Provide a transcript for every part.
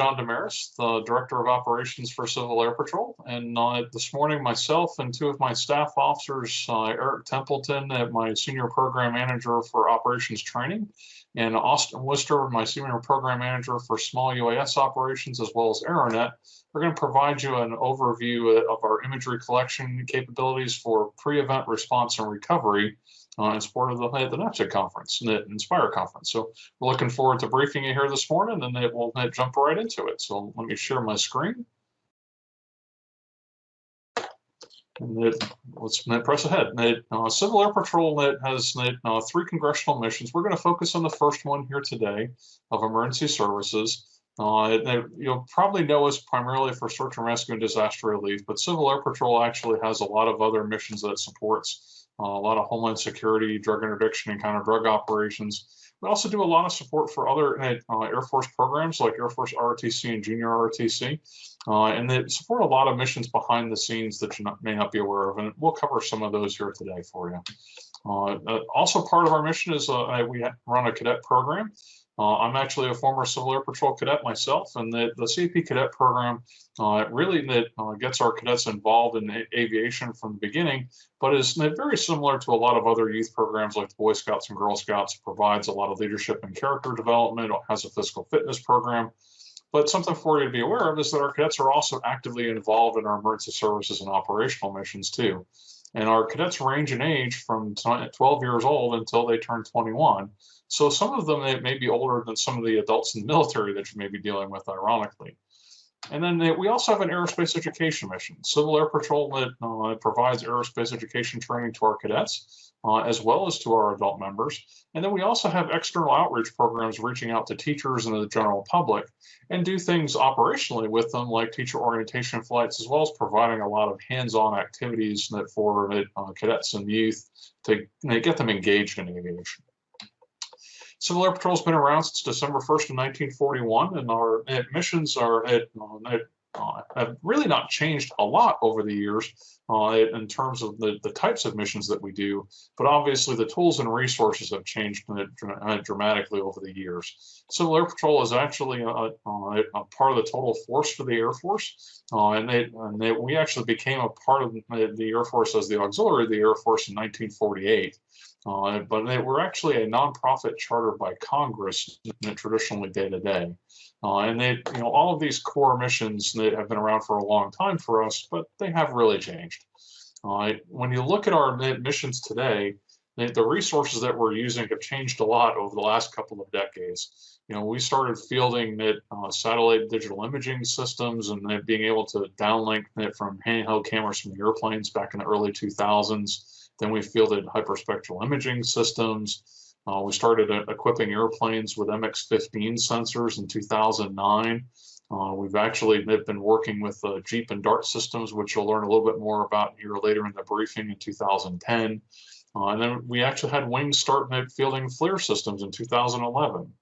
John Desmarais, the Director of Operations for Civil Air Patrol. And uh, this morning, myself and two of my staff officers, uh, Eric Templeton, my Senior Program Manager for Operations Training, and Austin Worcester, my Senior Program Manager for Small UAS Operations, as well as AeroNet, we're going to provide you an overview of our imagery collection capabilities for pre-event response and recovery uh, in support of the, the NAVSIG conference, the Inspire conference. So we're looking forward to briefing you here this morning, and then we'll jump right into it. So let me share my screen. And let's press ahead. Uh, Civil Air Patrol has uh, three congressional missions. We're going to focus on the first one here today of emergency services. Uh, you'll probably know us primarily for search and rescue and disaster relief, but Civil Air Patrol actually has a lot of other missions that it supports uh, a lot of homeland security, drug interdiction, and counter drug operations. We also do a lot of support for other uh, Air Force programs like Air Force ROTC and Junior ROTC. Uh, and they support a lot of missions behind the scenes that you not, may not be aware of. And we'll cover some of those here today for you. Uh, uh also part of our mission is uh, we run a cadet program. Uh, I'm actually a former Civil Air Patrol cadet myself, and the, the CAP cadet program uh, really that uh, gets our cadets involved in aviation from the beginning, but is very similar to a lot of other youth programs like the Boy Scouts and Girl Scouts. provides a lot of leadership and character development. Has a physical fitness program. But something for you to be aware of is that our cadets are also actively involved in our emergency services and operational missions too. And our cadets range in age from 12 years old until they turn 21. So some of them may be older than some of the adults in the military that you may be dealing with, ironically. And then we also have an aerospace education mission. Civil Air Patrol that uh, provides aerospace education training to our cadets, uh, as well as to our adult members. And then we also have external outreach programs reaching out to teachers and the general public and do things operationally with them, like teacher orientation flights, as well as providing a lot of hands-on activities that for uh, cadets and youth to get them engaged in aviation. Civil Air Patrol's been around since December 1st of 1941, and our missions are at, uh, have really not changed a lot over the years uh, in terms of the, the types of missions that we do, but obviously the tools and resources have changed dramatically over the years. Civil Air Patrol is actually a, a, a part of the total force for the Air Force, uh, and, and we actually became a part of the Air Force as the auxiliary of the Air Force in 1948. Uh, but they were actually a nonprofit chartered by Congress traditionally day to day. Uh, and they, you know, all of these core missions that have been around for a long time for us, but they have really changed. Uh, when you look at our missions today, the, resources that we're using have changed a lot over the last couple of decades. You know, we started fielding uh, satellite digital imaging systems and being able to downlink it from handheld cameras from the airplanes back in the early 2000s. Then we fielded hyperspectral imaging systems. Uh, we started uh, equipping airplanes with MX-15 sensors in 2009. Uh, we've actually been working with uh, GIIEP and Dart systems, which you'll learn a little bit more about here later in the briefing in 2010. Uh, and then we actually had Wings start fielding FLIR systems in 2011,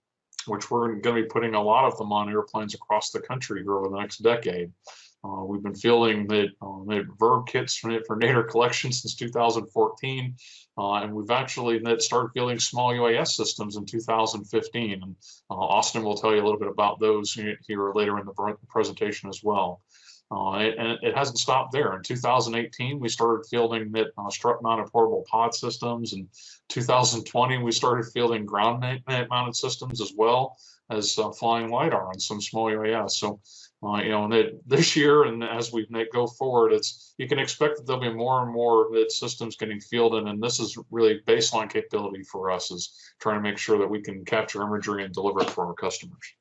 which we're going to be putting a lot of them on airplanes across the country over the next decade. Uh, we've been fielding the, uh, the VIRB kits for, for nadir collection since 2014, uh, and we've actually started fielding small UAS systems in 2015. And uh, Austin will tell you a little bit about those here later in the presentation as well. Uh, and it hasn't stopped there. In 2018, we started fielding that uh, strut-mounted portable pod systems. In 2020, we started fielding ground-mounted systems as well as uh, flying LiDAR on some small UAS. So uh, you know, and that this year and as we go forward, it's you can expect that there'll be more and more that systems getting fielded, and this is really baseline capability for us is trying to make sure that we can capture imagery and deliver it for our customers.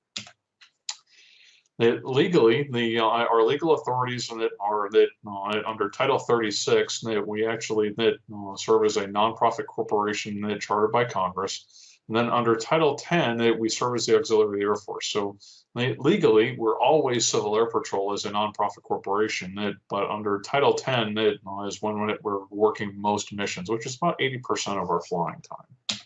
That legally, the uh, our legal authorities that are that uh, under Title 36 that we actually that uh, serve as a nonprofit corporation that chartered by Congress. And then under Title 10, it, we serve as the Auxiliary Air Force. So legally, we're always Civil Air Patrol as a nonprofit corporation. It, but under Title 10, it uh, when we're working most missions, which is about 80% of our flying time.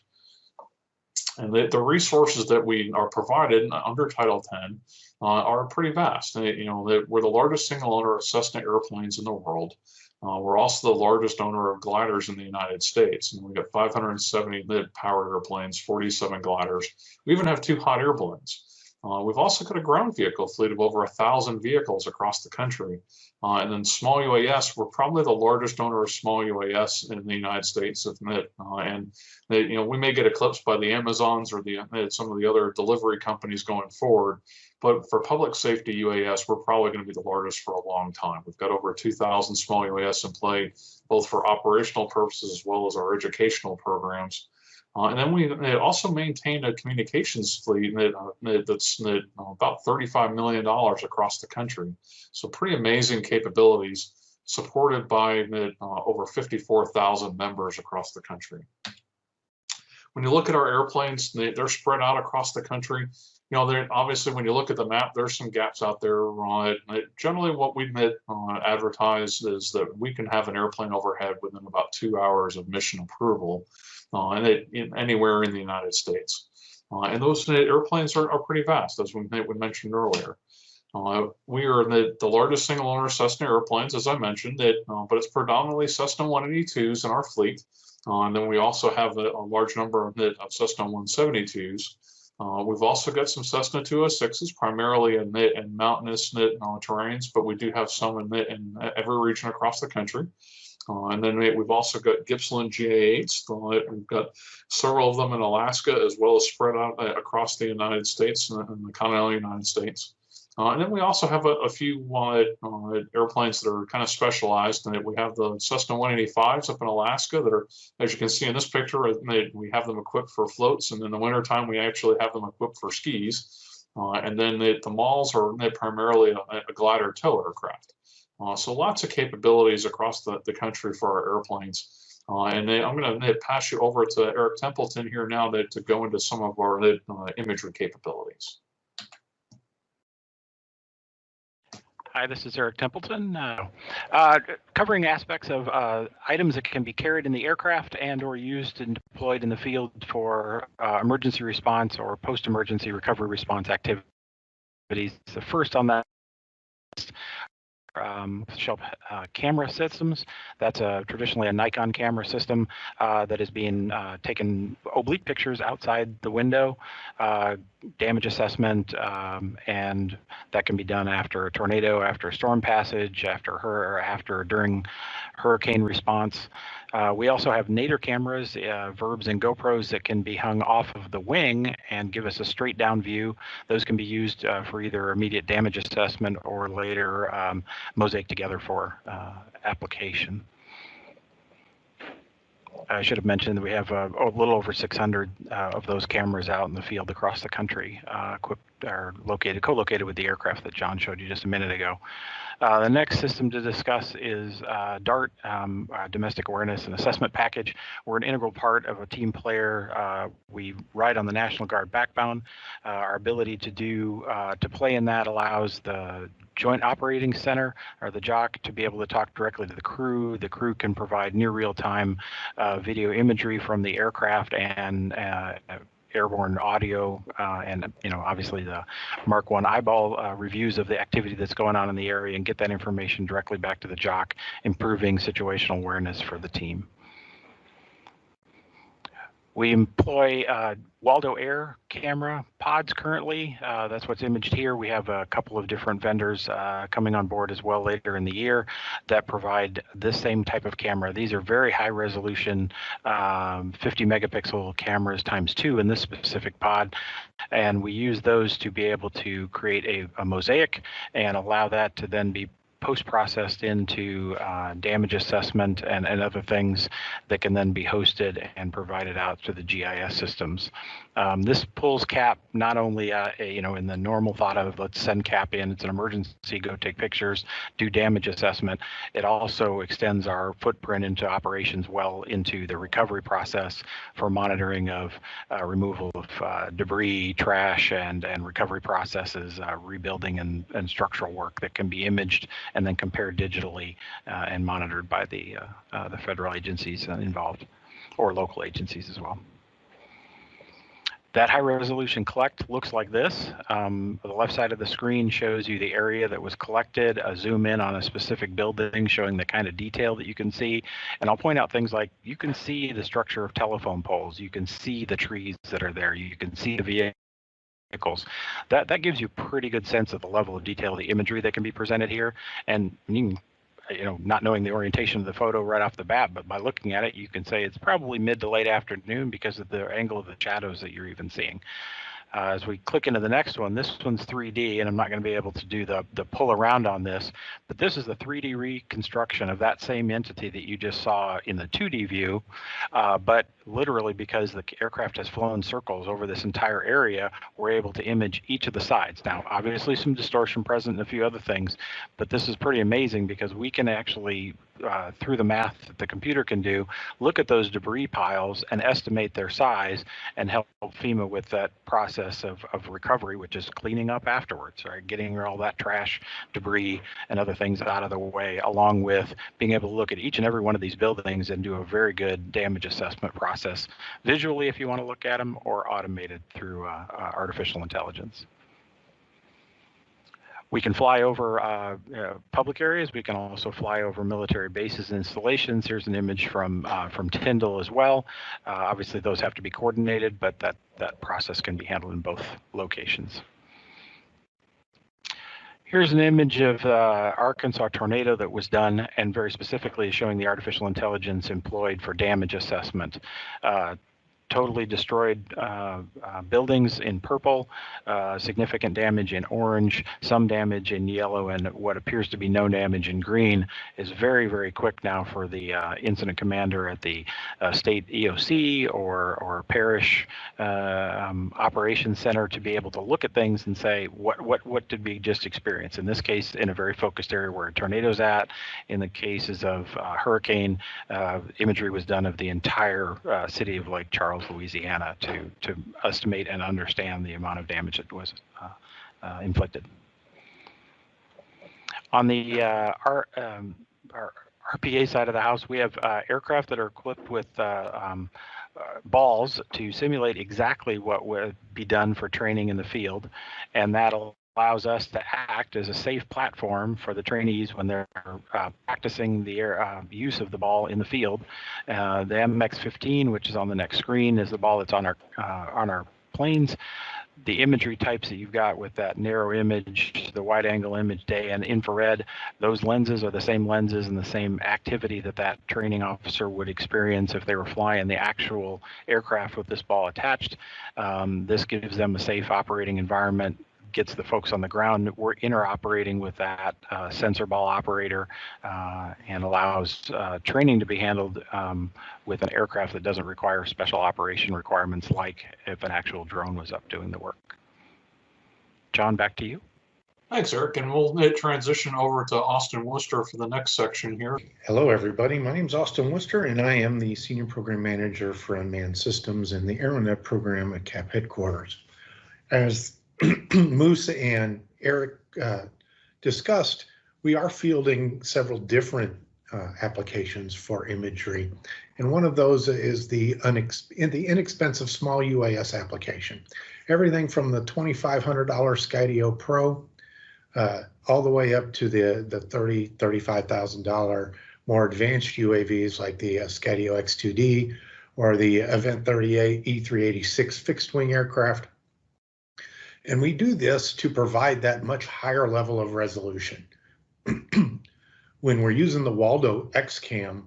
And the, the, resources that we are provided under Title 10 uh, are pretty vast. You know, we're the largest single owner of Cessna airplanes in the world. Uh, we're also the largest owner of gliders in the United States, and we've got 570 lit powered airplanes, 47 gliders. We even have two hot air balloons. Uh, we've also got a ground vehicle fleet of over a thousand vehicles across the country. Uh, and then small UAS, we're probably the largest owner of small UAS in the United States, admit. Uh, and they, you know, we may get eclipsed by the Amazons or the uh, some of the other delivery companies going forward. But for public safety UAS, we're probably going to be the largest for a long time. We've got over 2,000 small UAS in play, both for operational purposes as well as our educational programs. Uh, and then we also maintained a communications fleet that, uh, that's that, uh, about $35 million across the country. So pretty amazing capabilities supported by uh, over 54,000 members across the country. When you look at our airplanes, they, are spread out across the country. You know, obviously when you look at the map, there's some gaps out there. Right? Generally, what we uh, advertise is that we can have an airplane overhead within about two hours of mission approval uh, and it, in, anywhere in the United States. Uh, and those airplanes are, are pretty vast, as we, we mentioned earlier. Uh, we are the, the largest single owner Cessna airplanes, as I mentioned, it, uh, but it's predominantly Cessna 182s in our fleet. Uh, and then we also have a, a large number of, of Cessna 172s. Uh, we've also got some Cessna 206s, primarily in, in mountainous knit, and terrains, but we do have some in, in every region across the country. Uh, and then we've also got Gippsland GA8s. Uh, we've got several of them in Alaska, as well as spread out uh, across the United States and, the continental United States. Uh, and then we also have a, a few uh, uh, airplanes that are kind of specialized. And we have the Cessna 185s up in Alaska that are, as you can see in this picture, we have them equipped for floats. And in the wintertime, we actually have them equipped for skis. and then the, the Maules are primarily a, a glider tow aircraft. Uh, so lots of capabilities across the, the country for our airplanes. Uh, and then I'm going to pass you over to Eric Templeton here now to, to go into some of our uh, imagery capabilities. Hi, this is Eric Templeton, uh, uh, covering aspects of uh, items that can be carried in the aircraft and or used and deployed in the field for uh, emergency response or post-emergency recovery response activities. The first on that um, shelf uh, camera systems. That's a, traditionally a Nikon camera system uh, that is being uh, taken oblique pictures outside the window, uh, damage assessment, um, and that can be done after a tornado, after a storm passage, after her, after during hurricane response. Uh, we also have nadir cameras, uh, VIRBs and GoPros that can be hung off of the wing and give us a straight down view. Those can be used uh, for either immediate damage assessment or later um, mosaic together for uh, application. I should have mentioned that we have uh, a little over 600 uh, of those cameras out in the field across the country, equipped or located, co-located with the aircraft that John showed you just a minute ago. Uh, the next system to discuss is uh, DART, um, uh, Domestic Awareness and Assessment Package. We're an integral part of a team player. Uh, we ride on the National Guard backbone. Uh, our ability to do uh, to play in that allows the Joint Operating Center or the JOC to be able to talk directly to the crew. The crew can provide near real-time video imagery from the aircraft and airborne audio uh, and you know obviously the Mark One eyeball uh, reviews of the activity that's going on in the area and get that information directly back to the JOC, improving situational awareness for the team. We employ uh, Waldo Air camera pods currently. Uh, that's what's imaged here. We have a couple of different vendors uh, coming on board as well later in the year that provide this same type of camera. These are very high resolution um, 50 megapixel cameras times two in this specific pod. And we use those to be able to create a, a mosaic and allow that to then be post-processed into uh, damage assessment and, and other things that can then be hosted and provided out to the GIS systems. Um, this pulls CAP not only, uh, you know, in the normal thought of let's send CAP in, it's an emergency, go take pictures, do damage assessment. It also extends our footprint into operations well into the recovery process for monitoring of uh, removal of uh, debris, trash, and and recovery processes, uh, rebuilding and, and structural work that can be imaged and then compared digitally uh, and monitored by the uh, the federal agencies involved or local agencies as well. That high resolution collect looks like this. Um, the left side of the screen shows you the area that was collected, a zoom in on a specific building showing the kind of detail that you can see. And I'll point out things like you can see the structure of telephone poles. You can see the trees that are there. You can see the vehicles. That that gives you a pretty good sense of the level of detail of the imagery that can be presented here. And you can, you know, not knowing the orientation of the photo right off the bat, but by looking at it, you can say it's probably mid to late afternoon because of the angle of the shadows that you're even seeing. Uh, as we click into the next one, this one's 3D, and I'm not going to be able to do the, the pull around on this, but this is the 3D reconstruction of that same entity that you just saw in the 2D view, uh, but literally because the aircraft has flown circles over this entire area, we're able to image each of the sides. Now, obviously some distortion present and a few other things, but this is pretty amazing because we can actually uh, through the math that the computer can do, look at those debris piles and estimate their size and help FEMA with that process of, of recovery, which is cleaning up afterwards, right? Getting all that trash, debris, and other things out of the way, along with being able to look at each and every one of these buildings and do a very good damage assessment process visually if you want to look at them or automated through uh, uh, artificial intelligence. We can fly over uh, uh, public areas. We can also fly over military bases and installations. Here's an image from uh, from Tyndall as well. Uh, obviously, those have to be coordinated, but that that process can be handled in both locations. Here's an image of uh, Arkansas tornado that was done, and very specifically showing the artificial intelligence employed for damage assessment. Uh, totally destroyed uh, uh, buildings in purple, uh, significant damage in orange, some damage in yellow, and what appears to be no damage in green is very, very quick now for the uh, incident commander at the uh, state EOC or, or parish uh, um, operations center to be able to look at things and say, what, what, what did we just experience? In this case, in a very focused area where a tornado's at. In the cases of hurricane, imagery was done of the entire city of Lake Charles Louisiana, to to estimate and understand the amount of damage that was uh, uh, inflicted. On the uh, our, um, our RPA side of the house, we have uh, aircraft that are equipped with uh, um, uh, balls to simulate exactly what would be done for training in the field, and that'll allows us to act as a safe platform for the trainees when they're uh, practicing the uh, use of the ball in the field. Uh, the MX-15, which is on the next screen, is the ball that's on our uh, on our planes. The imagery types that you've got with that narrow image, the wide angle image day and infrared, those lenses are the same lenses and the same activity that that training officer would experience if they were flying the actual aircraft with this ball attached. Um, this gives them a safe operating environment gets the folks on the ground. We're interoperating with that uh, sensor ball operator uh, and allows uh, training to be handled um, with an aircraft that doesn't require special operation requirements like if an actual drone was up doing the work. John, back to you. Thanks, Eric. And we'll transition over to Austin Worcester for the next section here. Hello, everybody. My name is Austin Worcester, and I am the Senior Program Manager for Unmanned Systems in the AeroNet program at CAP headquarters. As Moose and Eric uh, discussed, we are fielding several different uh, applications for imagery. And one of those is the, the inexpensive small UAS application. Everything from the $2,500 Skydio Pro uh, all the way up to the, the $30,000, $35,000 more advanced UAVs like the uh, Skydio X2D or the Event 38 E386 fixed wing aircraft and we do this to provide that much higher level of resolution. when we're using the Waldo XCAM,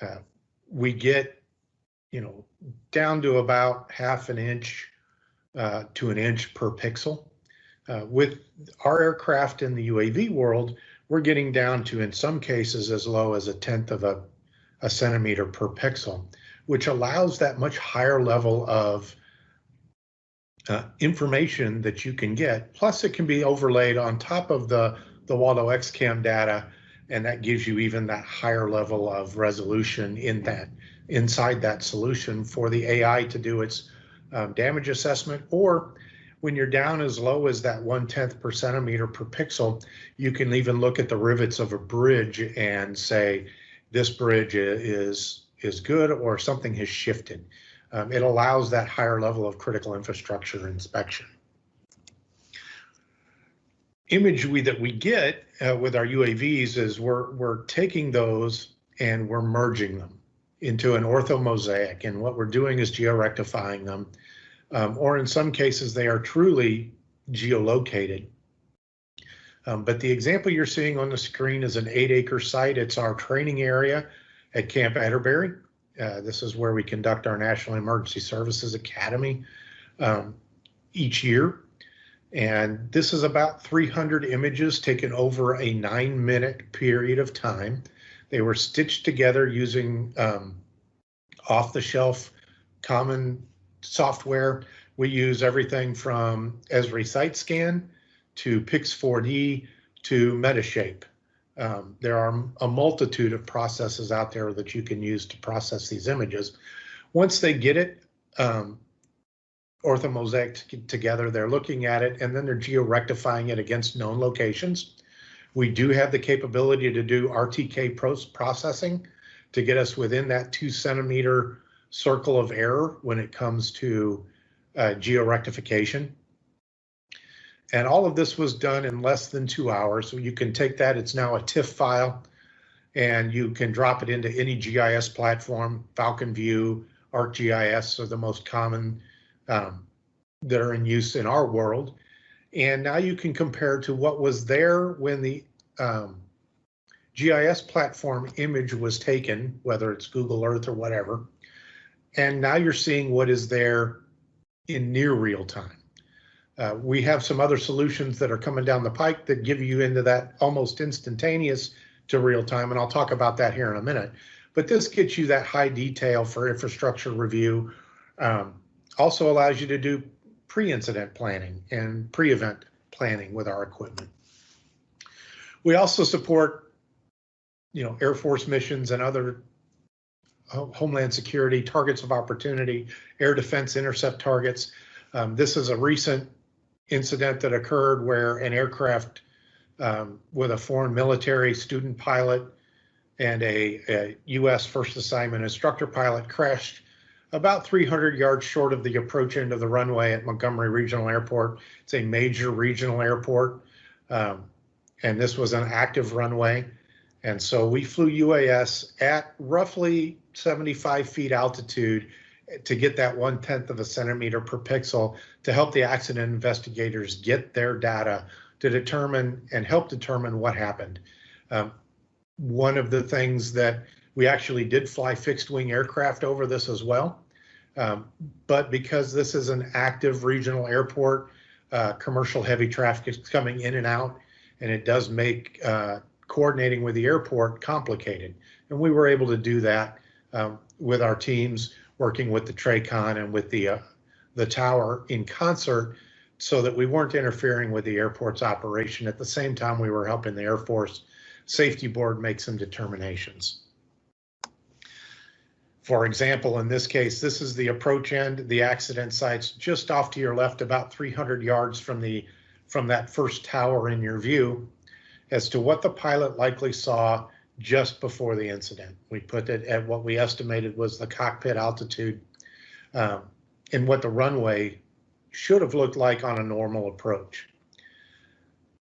uh, we get, you know, down to about half an inch uh, to an inch per pixel. Uh, with our aircraft in the UAV world, we're getting down to, in some cases, as low as a tenth of a, a centimeter per pixel, which allows that much higher level of uh, information that you can get. Plus, it can be overlaid on top of the, the Waldo XCAM data, and that gives you even that higher level of resolution in that inside that solution for the AI to do its um, damage assessment. Or when you're down as low as that one tenth per centimeter per pixel, you can even look at the rivets of a bridge and say this bridge is is good or something has shifted um, it allows that higher level of critical infrastructure inspection. Image we, that we get uh, with our UAVs is we're, we're taking those and we're merging them into an orthomosaic. And what we're doing is georectifying them um, or in some cases, they are truly geolocated. Um, but the example you're seeing on the screen is an eight acre site. It's our training area at Camp Atterbury. Uh, this is where we conduct our National Emergency Services Academy um, each year. And this is about 300 images taken over a nine minute period of time. They were stitched together using um, off the shelf common software. We use everything from Esri SiteScan to Pix4D to Metashape. Um, there are a multitude of processes out there that you can use to process these images. Once they get it um, orthomosaic together, they're looking at it and then they're geo-rectifying it against known locations. We do have the capability to do RTK processing to get us within that two centimeter circle of error when it comes to uh, geo-rectification. And all of this was done in less than two hours. So you can take that, it's now a TIFF file, and you can drop it into any GIS platform. Falcon View, ArcGIS are the most common um, that are in use in our world. And now you can compare to what was there when the um, GIS platform image was taken, whether it's Google Earth or whatever. And now you're seeing what is there in near real time. Uh, we have some other solutions that are coming down the pike that give you into that almost instantaneous to real time, and I'll talk about that here in a minute. But this gets you that high detail for infrastructure review. Um, also allows you to do pre-incident planning and pre-event planning with our equipment. We also support, you know, Air Force missions and other Homeland Security targets of opportunity, air defense intercept targets. Um, this is a recent incident that occurred where an aircraft um, with a foreign military student pilot and a, a U.S. first assignment instructor pilot crashed about 300 yards short of the approach end of the runway at Montgomery Regional Airport. It's a major regional airport, um, and this was an active runway. And so we flew UAS at roughly 75 feet altitude to get that one tenth of a centimeter per pixel to help the accident investigators get their data to determine and help determine what happened. Um, one of the things that we actually did fly fixed wing aircraft over this as well. Um, but because this is an active regional airport, uh, commercial heavy traffic is coming in and out, and it does make uh, coordinating with the airport complicated. And we were able to do that um, with our teams working with the TRACON and with the uh, the tower in concert so that we weren't interfering with the airport's operation. At the same time, we were helping the Air Force Safety Board make some determinations. For example, in this case, this is the approach end. The accident site's just off to your left, about 300 yards from the from that first tower in your view, as to what the pilot likely saw just before the incident. We put it at what we estimated was the cockpit altitude um, and what the runway should have looked like on a normal approach.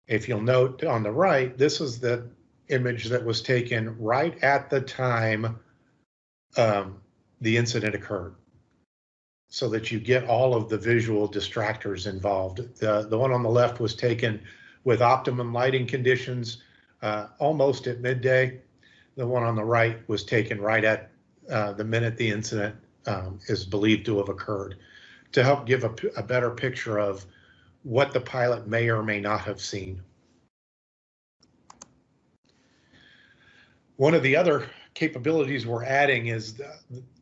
If you'll note on the right, this is the image that was taken right at the time um, the incident occurred so that you get all of the visual distractors involved. The, the one on the left was taken with optimum lighting conditions uh, almost at midday. The one on the right was taken right at uh, the minute the incident um, is believed to have occurred to help give a, a better picture of what the pilot may or may not have seen. One of the other capabilities we're adding is the,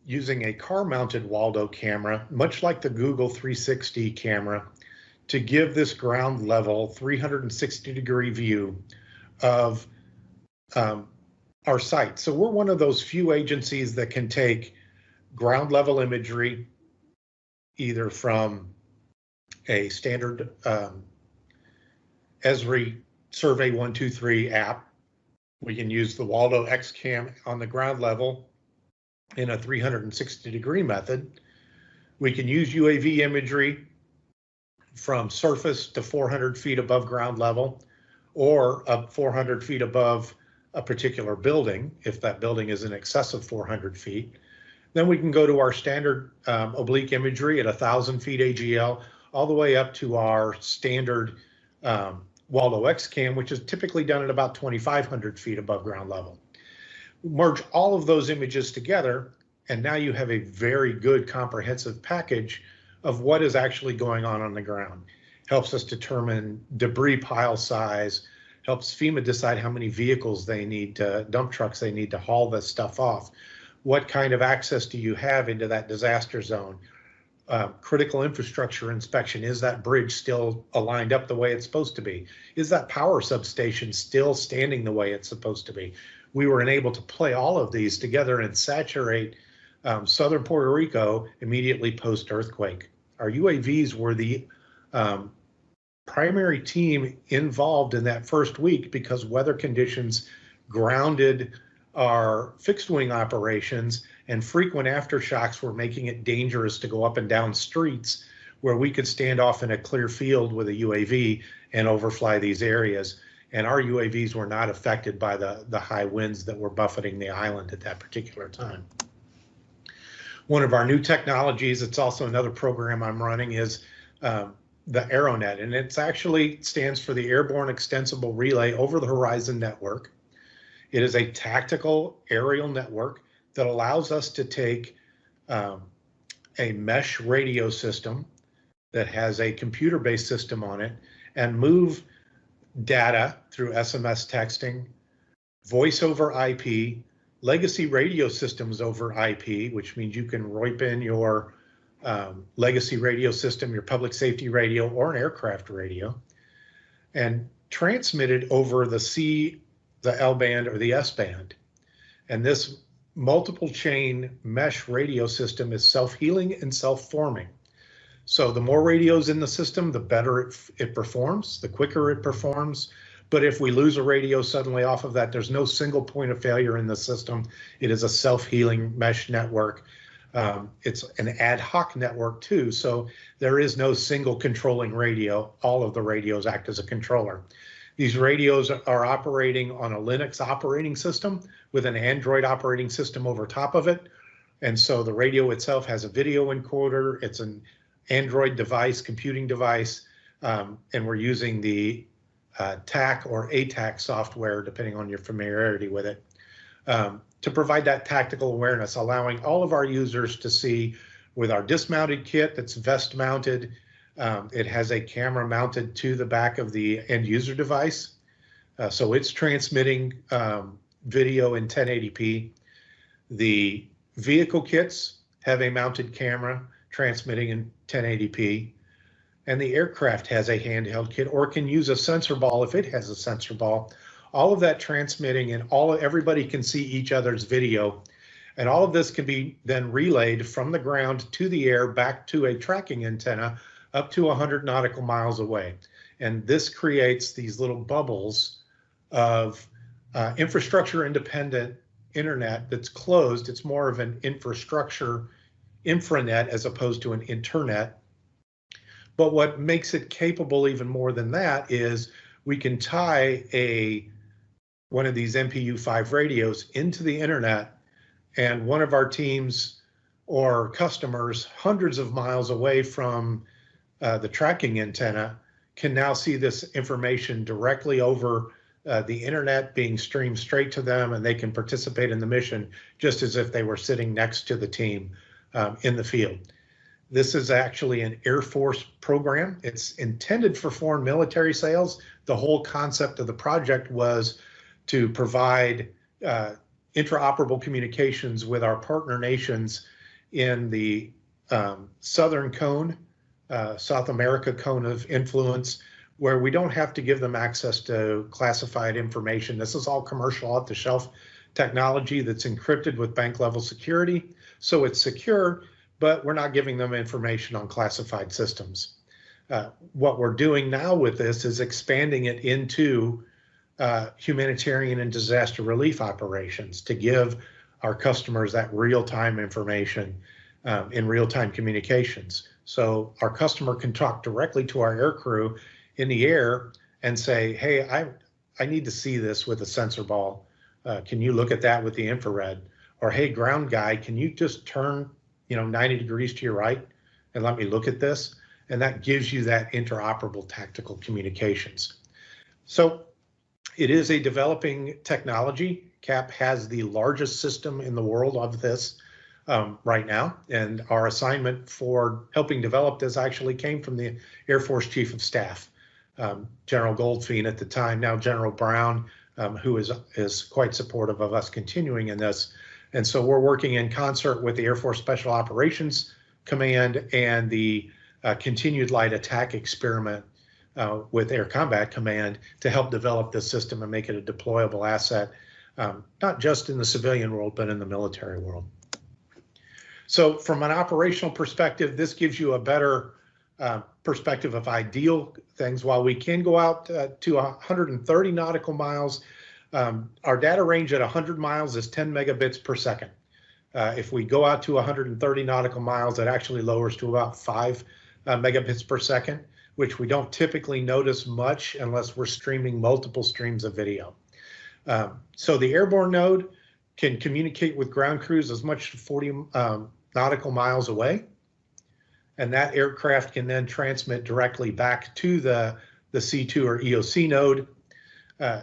using a car mounted Waldo camera, much like the Google 360 camera, to give this ground level 360 degree view of um, our site. So we're one of those few agencies that can take ground level imagery, either from a standard um, Esri Survey 123 app. We can use the Waldo XCAM on the ground level in a 360 degree method. We can use UAV imagery from surface to 400 feet above ground level or up 400 feet above a particular building, if that building is in excess of 400 feet. Then we can go to our standard um, oblique imagery at 1,000 feet AGL, all the way up to our standard um, Waldo X-Cam, which is typically done at about 2,500 feet above ground level. Merge all of those images together, and now you have a very good comprehensive package of what is actually going on on the ground. Helps us determine debris pile size, helps FEMA decide how many vehicles they need, to, dump trucks they need to haul this stuff off. What kind of access do you have into that disaster zone? Uh, critical infrastructure inspection, is that bridge still aligned up the way it's supposed to be? Is that power substation still standing the way it's supposed to be? We were able to play all of these together and saturate um, southern Puerto Rico immediately post earthquake. Our UAVs were the um, primary team involved in that first week because weather conditions grounded our fixed wing operations and frequent aftershocks were making it dangerous to go up and down streets where we could stand off in a clear field with a UAV and overfly these areas. And our UAVs were not affected by the, the high winds that were buffeting the island at that particular time. One of our new technologies, it's also another program I'm running, is um, the AeroNet, and it actually stands for the Airborne Extensible Relay Over the Horizon Network. It is a tactical aerial network that allows us to take um, a mesh radio system that has a computer-based system on it and move data through SMS texting, voice over IP, legacy radio systems over IP, which means you can rope in your um, legacy radio system, your public safety radio, or an aircraft radio, and transmitted over the C, the L band, or the S band. And this multiple chain mesh radio system is self-healing and self-forming. So the more radios in the system, the better it, it performs, the quicker it performs. But if we lose a radio suddenly off of that, there's no single point of failure in the system. It is a self-healing mesh network. Um, it's an ad hoc network too, so there is no single controlling radio. All of the radios act as a controller. These radios are operating on a Linux operating system with an Android operating system over top of it. And so the radio itself has a video encoder. It's an Android device, computing device, um, and we're using the uh, TAK or ATAK software, depending on your familiarity with it, um, to provide that tactical awareness, allowing all of our users to see with our dismounted kit that's vest mounted. Um, it has a camera mounted to the back of the end user device. Uh, so it's transmitting um, video in 1080p. The vehicle kits have a mounted camera transmitting in 1080p. And the aircraft has a handheld kit or can use a sensor ball if it has a sensor ball. All of that transmitting and all everybody can see each other's video. And all of this can be then relayed from the ground to the air back to a tracking antenna up to 100 nautical miles away. And this creates these little bubbles of uh, infrastructure independent internet that's closed. It's more of an infrastructure infranet as opposed to an internet. But what makes it capable even more than that is we can tie a one of these MPU5 radios into the internet and one of our teams or customers hundreds of miles away from uh, the tracking antenna can now see this information directly over uh, the internet being streamed straight to them and they can participate in the mission just as if they were sitting next to the team um, in the field. This is actually an Air Force program. It's intended for foreign military sales. The whole concept of the project was to provide uh, interoperable communications with our partner nations in the um, Southern Cone, uh, South America Cone of Influence, where we don't have to give them access to classified information. This is all commercial off the shelf technology that's encrypted with bank level security. So it's secure, but we're not giving them information on classified systems. Uh, what we're doing now with this is expanding it into uh, humanitarian and disaster relief operations to give our customers that real-time information um, in real-time communications. So our customer can talk directly to our air crew in the air and say, hey, I, I need to see this with a sensor ball. Uh, can you look at that with the infrared? or hey, ground guy, can you just turn, you know, 90 degrees to your right and let me look at this? And that gives you that interoperable tactical communications. So it is a developing technology. CAP has the largest system in the world of this um, right now. And our assignment for helping develop this actually came from the Air Force Chief of Staff, um, General Goldfein at the time, now General Brown, um, who is, is quite supportive of us continuing in this. And so we're working in concert with the Air Force Special Operations Command and the uh, Continued Light Attack Experiment uh, with Air Combat Command to help develop this system and make it a deployable asset, um, not just in the civilian world, but in the military world. So from an operational perspective, this gives you a better uh, perspective of ideal things. While we can go out uh, to 130 nautical miles, um, our data range at 100 miles is 10 megabits per second. Uh, if we go out to 130 nautical miles, it actually lowers to about 5 uh, megabits per second, which we don't typically notice much unless we're streaming multiple streams of video. Um, so the airborne node can communicate with ground crews as much as 40 um, nautical miles away. And that aircraft can then transmit directly back to the, the C2 or EOC node uh,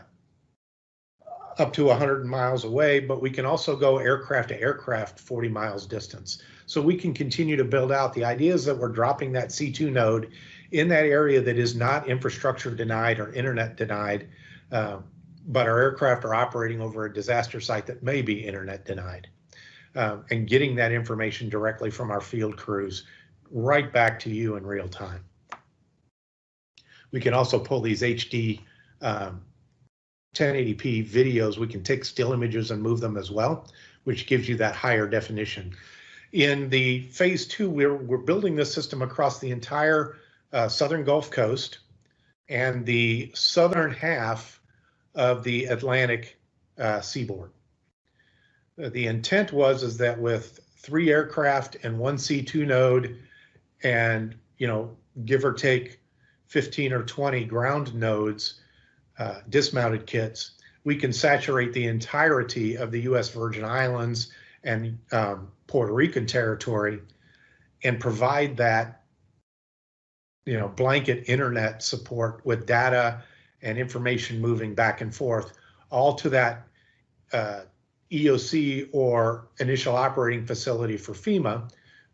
up to 100 miles away, but we can also go aircraft to aircraft 40 miles distance. So we can continue to build out. The idea is that we're dropping that C2 node in that area that is not infrastructure denied or internet denied, uh, but our aircraft are operating over a disaster site that may be internet denied um, and getting that information directly from our field crews right back to you in real time. We can also pull these HD um, 1080p videos. We can take still images and move them as well, which gives you that higher definition. In the phase two, we're, we're building this system across the entire uh, southern Gulf Coast and the southern half of the Atlantic uh, seaboard. Uh, the intent was is that with three aircraft and one C2 node and, you know, give or take 15 or 20 ground nodes, uh, dismounted kits, we can saturate the entirety of the U.S. Virgin Islands and um, Puerto Rican territory and provide that, you know, blanket internet support with data and information moving back and forth, all to that uh, EOC or initial operating facility for FEMA,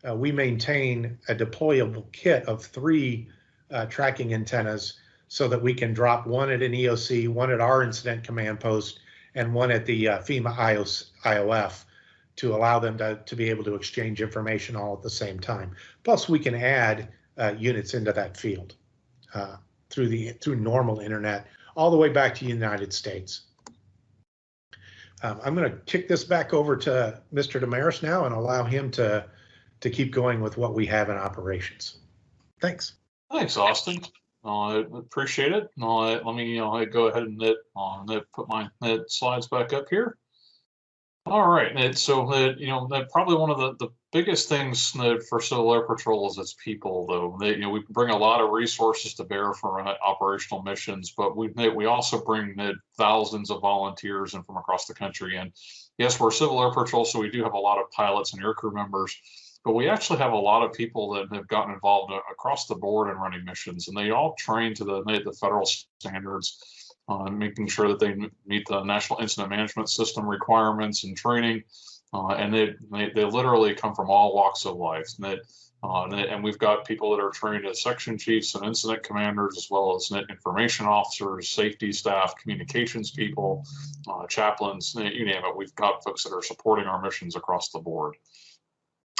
uh, we maintain a deployable kit of three uh, tracking antennas so that we can drop one at an EOC, one at our incident command post, and one at the uh, FEMA IOS, IOF to allow them to, to be able to exchange information all at the same time. Plus, we can add uh, units into that field uh, through the through normal internet all the way back to the United States. Um, I'm going to kick this back over to Mr. Desmarais now and allow him to to keep going with what we have in operations. Thanks. Thanks, Austin. Uh, I appreciate it. Uh, let me uh, go ahead and uh, put my slides back up here. All right, Ned. So, Ned, you know, Ned, probably one of the, the biggest things for Civil Air Patrol is its people, though. They, you know, we bring a lot of resources to bear for operational missions, but we we also bring thousands of volunteers and from across the country. And yes, we're Civil Air Patrol, so we do have a lot of pilots and aircrew members, but we actually have a lot of people that have gotten involved uh, across the board in running missions, and they all train to the the federal standards uh, making sure that they meet the National Incident Management System requirements and training. Uh, and they, they, they literally come from all walks of life. And, they, uh, and, they, and, we've got people that are trained as section chiefs and incident commanders, as well as net information officers, safety staff, communications people, uh, chaplains, you name it. We've got folks that are supporting our missions across the board.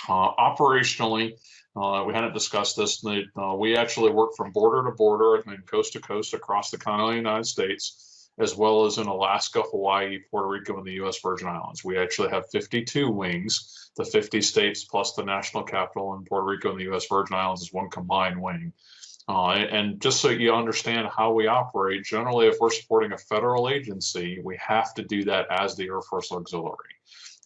Uh, operationally, uh, we hadn't discussed this. Uh, we actually work from border to border and coast to coast across the continental United States, as well as in Alaska, Hawaii, Puerto Rico, and the U.S. Virgin Islands. We actually have 52 wings. The 50 states plus the national capital in Puerto Rico and the U.S. Virgin Islands is one combined wing. Uh, and just so you understand how we operate, generally, if we're supporting a federal agency, we have to do that as the Air Force Auxiliary.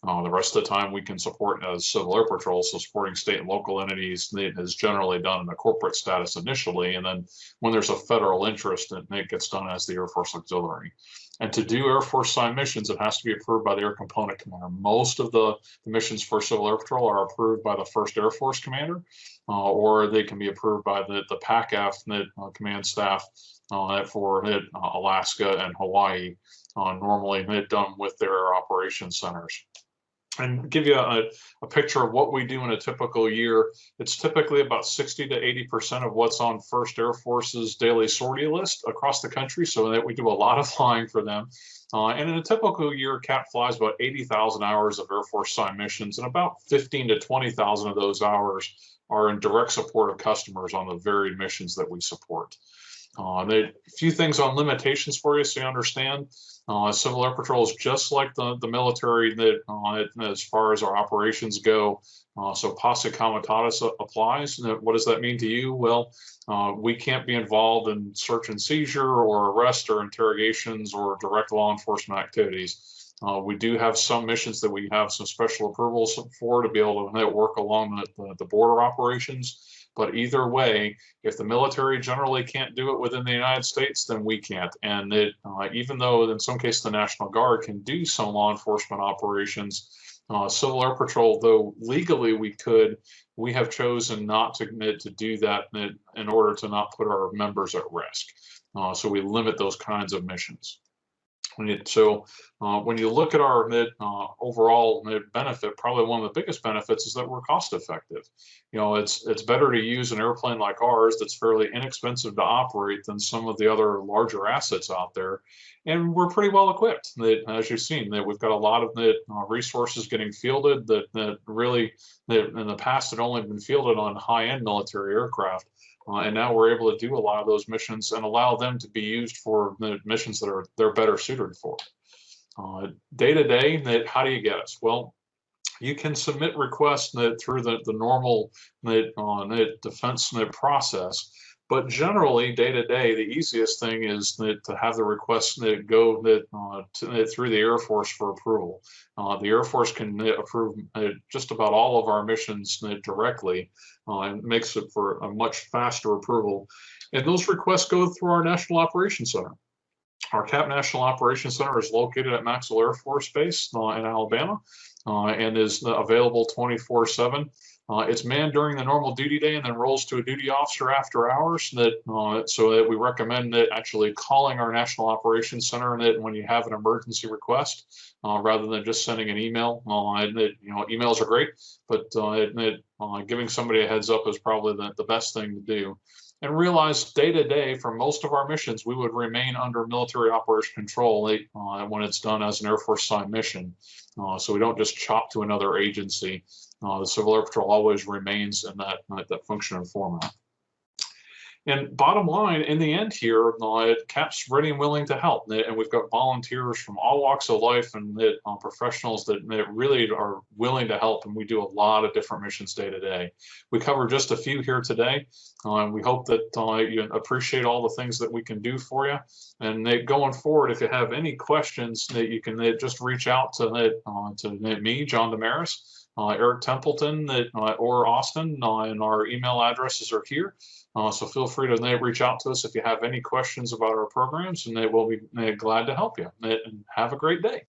Uh, the rest of the time we can support as Civil Air Patrol, so supporting state and local entities is generally done in a corporate status initially, and then when there's a federal interest, it, it gets done as the Air Force Auxiliary. And to do Air Force signed missions, it has to be approved by the Air Component Commander. Most of the, the missions for Civil Air Patrol are approved by the First Air Force Commander, uh, or they can be approved by the, the PACAF that, uh, command staff uh, for uh, Alaska and Hawaii, uh, normally done with their operations centers and give you a, a, picture of what we do in a typical year. It's typically about 60 to 80% of what's on First Air Force's daily sortie list across the country. So that we do a lot of flying for them. Uh, and in a typical year, CAP flies about 80,000 hours of Air Force signed missions, and about 15 to 20,000 of those hours are in direct support of customers on the varied missions that we support. Uh, a few things on limitations for you so you understand. Uh, Civil Air Patrol is just like the, the military that uh, as far as our operations go. Uh, so posse comitatus applies. What does that mean to you? Well, uh, we can't be involved in search and seizure or arrest or interrogations or direct law enforcement activities. Uh, we do have some missions that we have some special approvals for to be able to work along the, the, the border operations. But either way, if the military generally can't do it within the United States, then we can't. And it, uh, even though in some cases the National Guard can do some law enforcement operations, uh, Civil Air Patrol, though legally we could, we have chosen not to commit to do that in, order to not put our members at risk. Uh, so we limit those kinds of missions. So uh, when you look at our uh, overall mid benefit, probably one of the biggest benefits is that we're cost effective. You know, it's it's better to use an airplane like ours that's fairly inexpensive to operate than some of the other larger assets out there. And we're pretty well equipped. That, as you've seen, that we've got a lot of the uh, resources getting fielded that that really that in the past had only been fielded on high-end military aircraft. Uh, and now we're able to do a lot of those missions and allow them to be used for the missions that are they're better suited for. Day to day, how do you get us? Well, you can submit requests that through the, the normal uh, defense process. But generally, day to day, the easiest thing is that to have the request that go that uh, to, through the Air Force for approval. Uh, the Air Force can approve uh, just about all of our missions directly uh, and makes it for a much faster approval. And those requests go through our National Operations Center. Our CAP National Operations Center is located at Maxwell Air Force Base uh, in Alabama uh, and is available 24 7. Uh, it's manned during the normal duty day and then rolls to a duty officer after hours. That uh, so that we recommend that actually calling our National Operations Center and that when you have an emergency request, uh, rather than just sending an email. and it, you know, emails are great, but it, it, giving somebody a heads up is probably the, the best thing to do and realize day to day for most of our missions, we would remain under military operation control uh, when it's done as an Air Force signed mission. Uh, so we don't just chop to another agency. Uh, the Civil Air Patrol always remains in that, that function and format. And bottom line, in the end here, uh, CAP's ready and willing to help. And we've got volunteers from all walks of life and uh, professionals that, that, really are willing to help. And we do a lot of different missions day to day. We cover just a few here today. Uh, we hope that uh, you appreciate all the things that we can do for you. And going forward, if you have any questions, that you can just reach out to, uh, to me, John Desmarais uh, Eric Templeton uh, or Austin, and our email addresses are here. Uh, so feel free to reach out to us if you have any questions about our programs, and they will be glad to help you. And have a great day.